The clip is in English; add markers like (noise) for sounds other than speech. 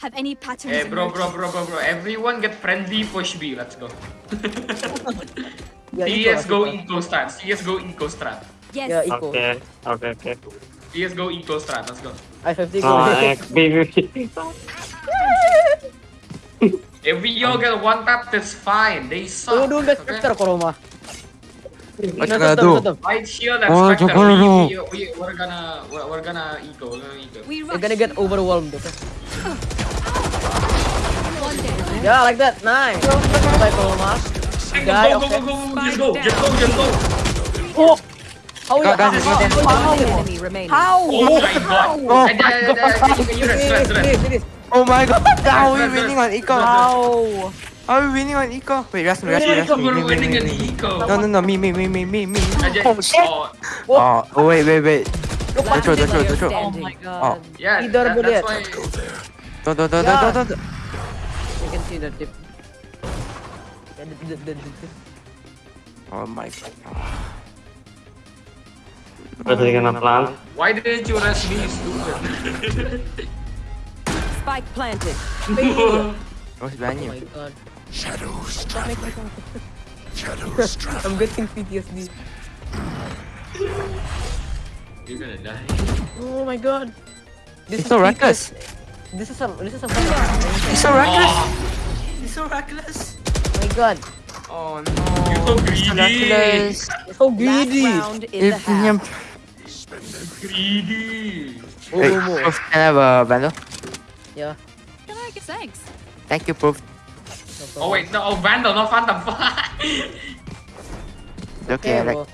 have any patterns. Hey, bro, bro, bro, bro, bro. Everyone get friendly. Push B. Let's go. Ya, CS Iko, go eco strat. CS go eco strat. Yes. Ya, Iko. Oke, oke, oke. CS go eco strat. Let's go. I-50 go. Oh, eh, B, B, B. If we all get one tap, that's fine. They suck. Tunggu dulu guys, okay? Spectre Koroma. What you Nah, gonna do? tetep. White shield and Oh, Spectre. Joko, we, we, we, we're gonna, we're, we're gonna eco. We're gonna eco. We You're gonna get overwhelmed, okay? One day. Yeah, like that. Nice. Bye, Koroma. Hey, Guy, go, go, okay. go, go, go, just go, just go, just go. Oh! How Go, ya? guys, let's go How? there. How? enemy remaining. How? Oh my god. Oh Eh, eh, eh, eh. Finish, finish. Oh my god, how are we Rest, rest, winning on Eco? How? How are we winning on Eco? Wait, rest me, rest me, rest me. we're me, me, winning me, eco. No, no, no, me, me, me, me, me, me. Oh shit! oh, Oh, oh wait, wait, wait. Look, Don't throw, don't throw, don't throw. Oh my Oh. god. yeah, Either that, bullet. that's why. Don't, don't, don't, don't, don't, don't. You can see the tip. Yeah, the, the, the, the tip. Oh my god. Terus dia kena plant. Why didn't you rush me, stupid? Spike planted. (laughs) What's oh, behind Oh you? my god. (laughs) I'm getting PTSD. You're gonna die. Oh my god. This is so reckless. This is a this is a He's so reckless. Oh, He's so reckless. Oh my god. Oh You're so no. He's so greedy. reckless. So Last greedy. round in the If half. him. greedy. Oh, Wait, oh, oh. Can I have a vandal? Yeah. Can I get thanks? Thank you, Proof. no Oh wait, no, oh Vandal, not Phantom. (laughs) It's okay, I like bro.